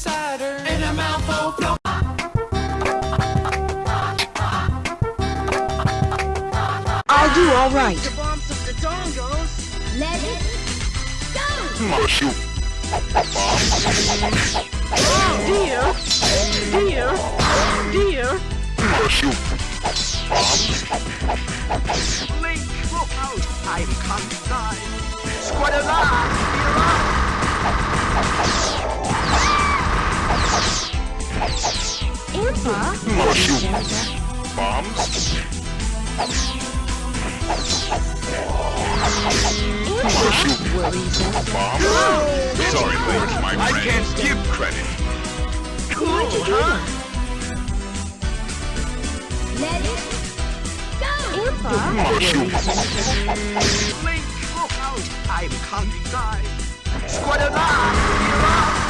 cider and a mouthful flow. I'll do all right. The bombs of the dongos. Let it go! Marshal. Oh, dear, dear, dear. Bombs. Bombs. Sorry, Link, my friend. I can't give credit. Cool, huh? Let it go! Link, look out. I'm can't die. Squadala, be alive.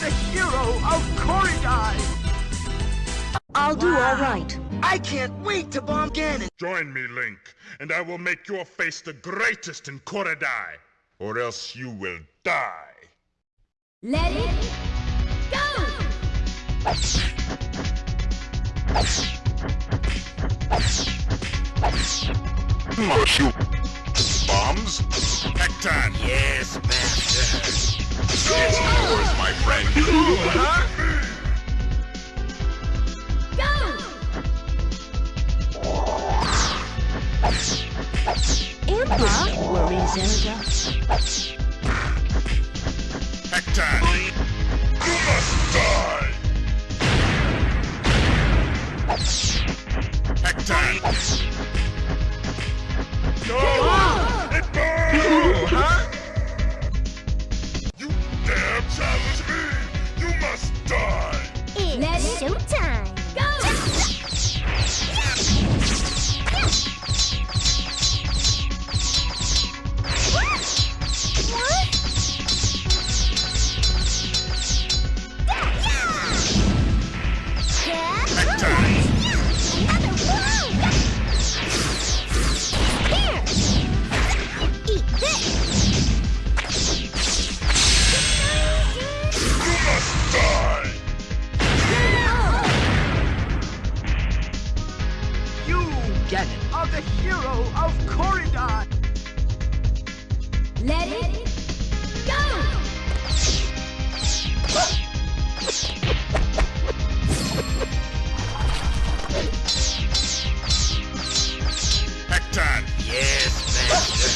You, Link, are the hero of Koridai. I'll do all right. I can't wait to bomb Ganon. Join me, Link, and I will make your face the greatest in Koridai, or else you will die. Let it go! Marshal. Bombs? Hecton. Yes, master. It's yours, my friend. Go! Impa? Worry, Zelda. Let it Ganon, are the hero of Koridai. Let it go! Hecton. Yes, master.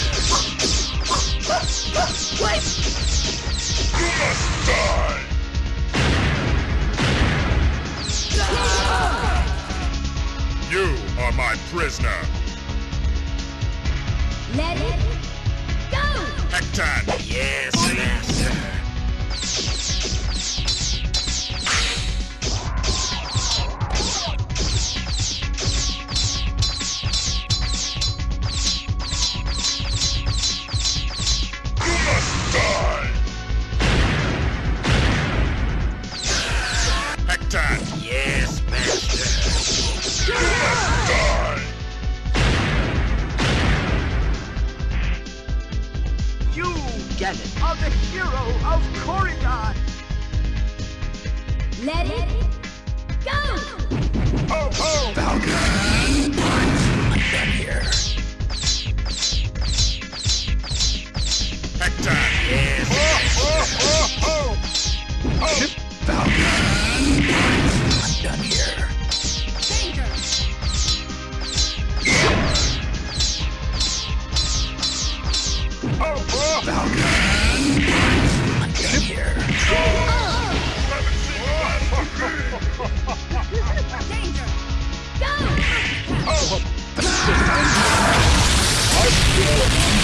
You must die! You are my prisoner. Let it go! Hector! Yes, master. Are the hero of Koridai. Let it go!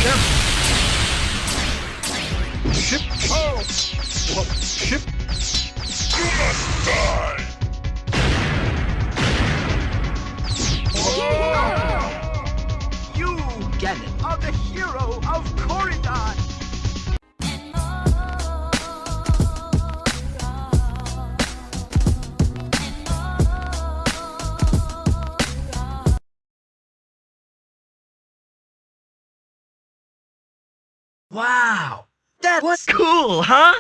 Jump. Ship. Oh. Ship. You must die. You, are the hero of Corridor. Wow. That was cool, huh?